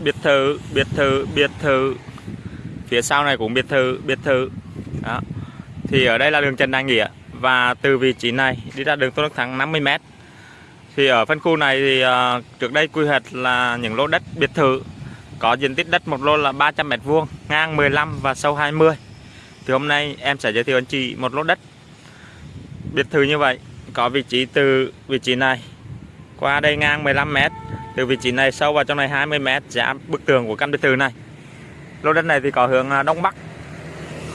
biệt thự biệt thự biệt thự. Phía sau này cũng biệt thự biệt thự. Đó. Thì ở đây là đường Trần Đại Nghĩa và từ vị trí này đi ra đường Tôn Đức Thắng 50m thì ở phân khu này thì uh, trước đây quy hoạch là những lô đất biệt thự có diện tích đất một lô là 300 m vuông ngang 15 và sâu 20 thì hôm nay em sẽ giới thiệu anh chị một lô đất biệt thự như vậy có vị trí từ vị trí này qua đây ngang 15 m từ vị trí này sâu vào trong này 20 m giá bức tường của căn biệt thự này. Lô đất này thì có hướng à, đông bắc.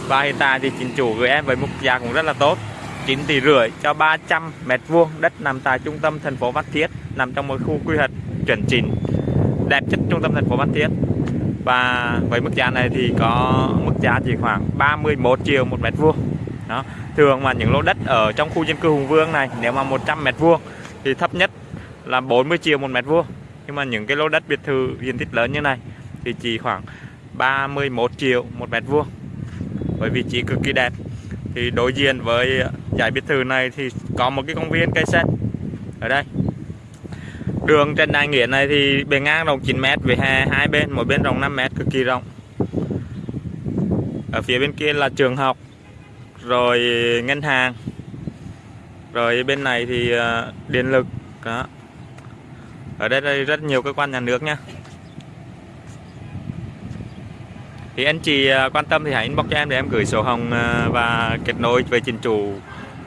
Và hiện tại thì chính chủ gửi em với mức giá cũng rất là tốt 9 tỷ rưỡi cho 300 mét vuông đất nằm tại trung tâm thành phố Phan Thiết, nằm trong một khu quy hoạch chuẩn chỉnh, đẹp nhất trung tâm thành phố Phan Thiết. Và với mức giá này thì có mức giá chỉ khoảng 31 triệu một mét vuông. Đó, thường mà những lô đất ở trong khu dân cư Hùng Vương này, nếu mà 100 mét vuông thì thấp nhất là 40 triệu một mét vuông nhưng mà những cái lô đất biệt thự diện tích lớn như này thì chỉ khoảng 31 triệu một mét vuông. Với vị trí cực kỳ đẹp. Thì đối diện với giải biệt thự này thì có một cái công viên cây xanh ở đây. Đường Trần Đại Nghĩa này thì bề ngang rộng 9m với hè hai bên, mỗi bên rộng 5m cực kỳ rộng. Ở phía bên kia là trường học, rồi ngân hàng, rồi bên này thì ờ, điện lực, đó ở đây đây rất nhiều cơ quan nhà nước nha thì anh chị à, quan tâm thì hãy inbox cho em để em gửi sổ hồng à, và kết nối về chính chủ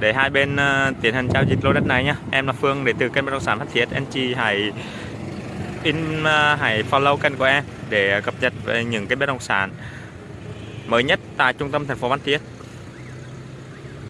để hai bên à, tiến hành giao dịch lô đất này nhé em là Phương để từ kênh bất động sản phát thiết. Anh chị hãy in hãy follow kênh của em để cập nhật về những cái bất động sản mới nhất tại trung tâm thành phố Phan Thiết.